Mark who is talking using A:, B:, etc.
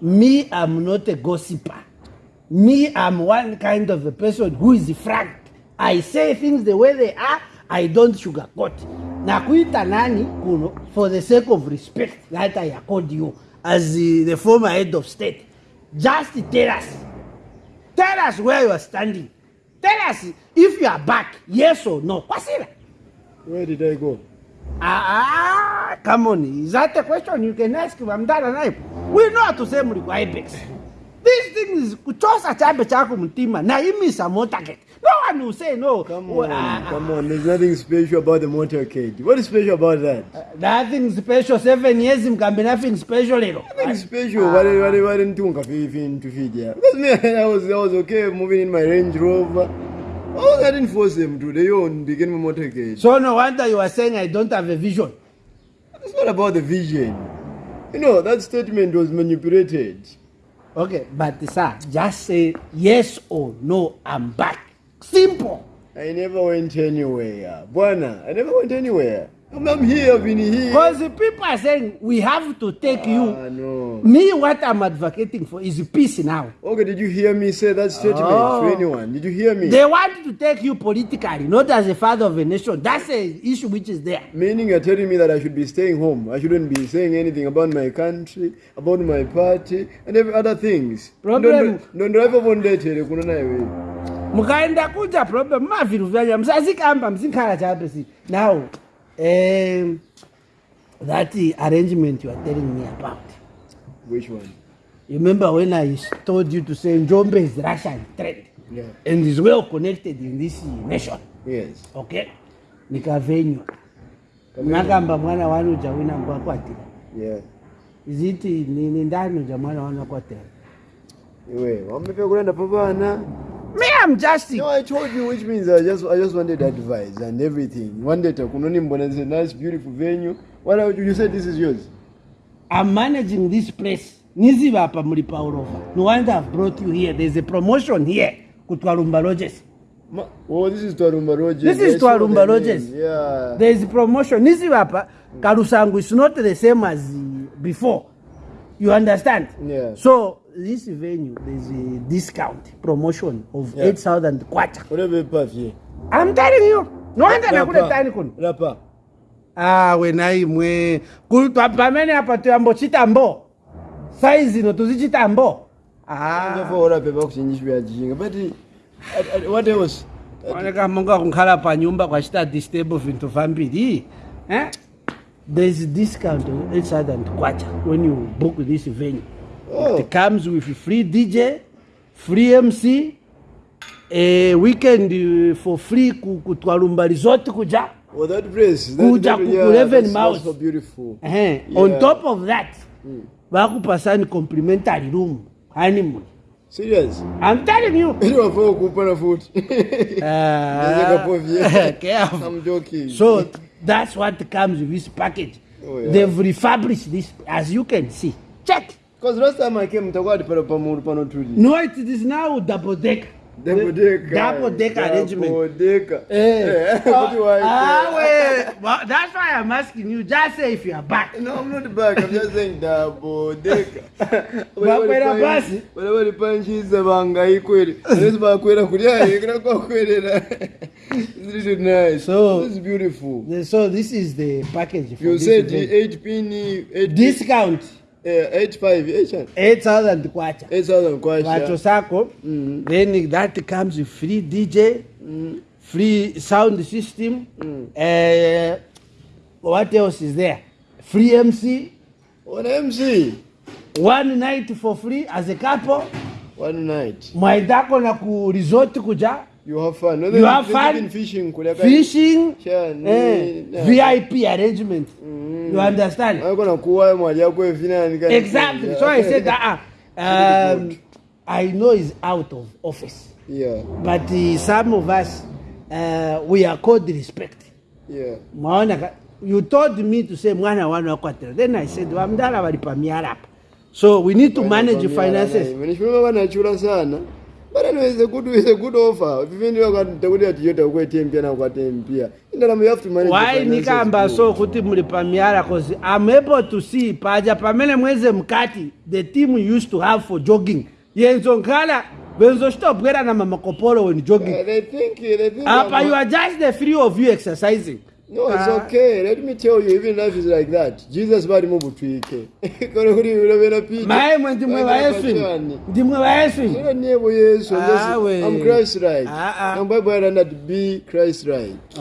A: me i'm not a gossiper. Me i'm one kind of a person who is frank i say things the way they are i don't sugarcoat. Nakuita nani kuno for the sake of respect that i accord you as the, the former head of state. Just tell us. Tell us where you are standing. Tell us if you are back yes or no. Kwasila.
B: Where did I go?
A: Ah, come on. Is that a question you can ask? I'm done Naip? We know how to say Muriku Ibex. This thing is kuchosa chambe chako mtima na imisa motorcade. No one will say no.
B: Come on,
A: ah,
B: come on. There's nothing special about the motorcade. What is special about that?
A: ah, Nothing special. Seven years mkambe nothing special lero.
B: Nothing special. What what didn't do to feed yeah? Because me, I was I was okay moving in my Range Rover. Oh, I didn't force them to. They own begin my motorcade.
A: So no wonder you are saying I don't have a vision.
B: It's not about the vision. You know that statement was manipulated.
A: Okay, but sir, just say yes or no, I'm back. Simple.
B: I never went anywhere. Bwana, I never went anywhere. I'm, here, I've been here.
A: Because the people are saying we have to take you.
B: Ah, no.
A: Me, what I'm advocating for is peace now.
B: Okay, did you hear me say that statement
A: Oh.
B: to anyone? Did you hear me?
A: They want to take you politically, not as a father of a nation. That's a issue which is there.
B: Meaning you're telling me that I should be staying home. I shouldn't be saying anything about my country, about my party, and every other things.
A: Problem-
B: Ndo drive on date kuna naye wewe.
A: mukaenda kuja problem mavinhu vyanya musazikamba musikhala chape si now um, that arrangement you are telling me about
B: Which one?
A: you remember when i told you to say njombe is russian trade
B: Yeah.
A: and is well connected in this nation
B: Yes.
A: okay nikavenywa Nakamba mwana wanu jawina ngwakwatira
B: Yeah.
A: iziti nini ndani uja mwana wanu akwatira
B: Iwe, wamepe kulenda pabana.
A: Me i'm just
B: No, I told you, which means I just I just wanted advice and everything. One day, kunoni mbona is a nice, beautiful venue. Why don't you, you said this is yours?
A: I'm managing this place. Niziva hapa muri Paulova. No wonder I've brought you here. There's a promotion here. Kutwalumba Lodges.
B: Ma, oh, this is Twarumba Rogers.
A: This is Twarumba Rogers.
B: Yeah.
A: There is a promotion. Niziva hapa. Karusangu is not the same as before. You understand?
B: Yeah.
A: So this venue there's a discount promotion of
B: yeah.
A: 8000 kwacha. I'm telling you noenda
B: nakuletani
A: kuno ah wena imwe kuti pamene apa tuyambochita mbo. Saizi
B: ino tuzichita mbo. Ah.
A: Oneka monga kunkhala panyumba kwachita distable vinthu vambiri eh? there's discount 8000 kwacha when you book this venue.
B: Oh.
A: it comes with free dj free mc a weekend uh, for free ku- kutwalumba resort kuja
B: Oh, that place. That,
A: Kuja
B: yeah, that's, so beautiful.
A: eh?
B: Yeah.
A: on top of that vakupasani complimentary room honeymoon
B: Serious?
A: i'm telling you
B: Ili wafaa kupana foot. Naweza kapovia.
A: careful.
B: I'm joking.
A: So that's what comes with this package.
B: Oh, yeah.
A: They've refurbished this, as you can see. Check.
B: Because last time I came, pale pamoja pano tuli.
A: No, it is now double deck.
B: Double decker.
A: Double deck arrangement.
B: Double decker.
A: Eh.
B: What do I
A: Ah,
B: say?
A: wait. Well, that's why I'm asking you. Just say if you are back.
B: No, I'm not back. I'm just saying double decker.
A: Bakwera basi?
B: Wale wale panchiza bangai kweli. Unaweza bakwera kulia yekera kwa kweli. It's really nice.
A: So-
B: this is beautiful.
A: So this is the package. For
B: You
A: this
B: said
A: event.
B: 8 pin 8
A: discount
B: eh 85 8
A: 8000 kwacha
B: 8000
A: vacho
B: kwacha.
A: sako then that comes with free dj free sound system uh, what else is there free mc
B: One MC.
A: one night for free as a couple
B: One night.
A: mwaendako na ku resort kuja
B: You have fun.
A: You have fun.
B: fishing kuleka
A: fishing
B: Sure, ni-
A: eh,
B: yeah.
A: vip arrangement you understand
B: Wako na kuwa mwali yako evina ni kani.
A: exactly so i said uh, um, i know he's out of office
B: Yeah.
A: but uh, some of us uh, we are called respect
B: Yeah.
A: you told me to say mwana wana then i said wamdala walipa miarapa so we need to manage finances
B: Manishimama wanachura sana. But Anyway, it's a good, it's a good offer. Even you know what you ati yota kwetempia na kwatempia. Ndaramo you have to manage. the
A: why nikamba so kuti muli pamiyala cause i'm able to see paja pamene mweze mkati the team we used to have for jogging yenzo nkhala benzositobwera na mamakopolo when jogging
B: they think, they think.
A: apa
B: but
A: you are just the three of you exercising
B: No, it's
A: uh,
B: okay. Let me tell you, even life is like that. Jesus vari mubutwike. Kore kuri urovera pita.
A: Mai mwe ndimwe va
B: Yesu. Ndimwe va Yesu.
A: Sero nevo Yesu.
B: I'm Christ right.
A: Uh, uh.
B: And Bible that be Christ right. Uh.